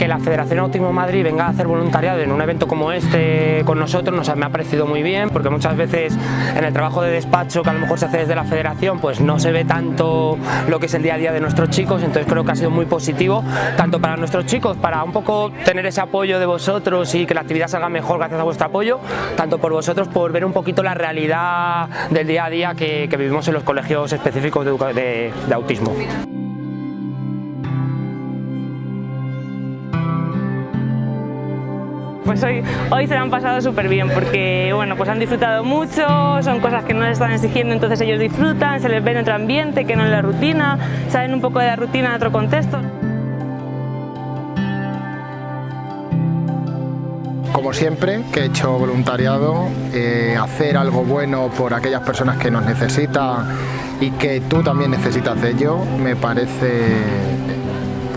que la Federación Autismo Madrid venga a hacer voluntariado en un evento como este con nosotros nos me ha parecido muy bien porque muchas veces en el trabajo de despacho que a lo mejor se hace desde la Federación pues no se ve tanto lo que es el día a día de nuestros chicos, entonces creo que ha sido muy positivo tanto para nuestros chicos, para un poco tener ese apoyo de vosotros y que la actividad salga mejor gracias a vuestro apoyo, tanto por vosotros por ver un poquito la realidad del día a día que, que vivimos en los colegios específicos de, de, de autismo. Pues hoy, hoy se lo han pasado súper bien porque bueno, pues han disfrutado mucho, son cosas que no les están exigiendo, entonces ellos disfrutan, se les ve en otro ambiente que no en la rutina, saben un poco de la rutina en otro contexto. Como siempre, que he hecho voluntariado, eh, hacer algo bueno por aquellas personas que nos necesitan y que tú también necesitas de ello, me parece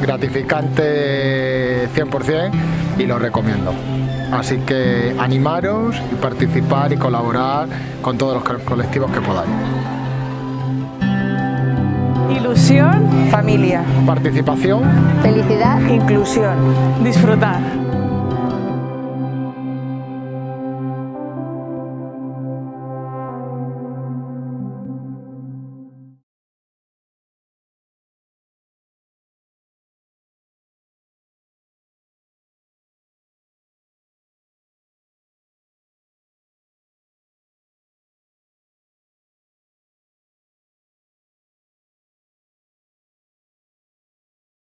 gratificante 100% y lo recomiendo. Así que animaros y participar y colaborar con todos los colectivos que podáis. Ilusión, familia, participación, felicidad, inclusión, disfrutar.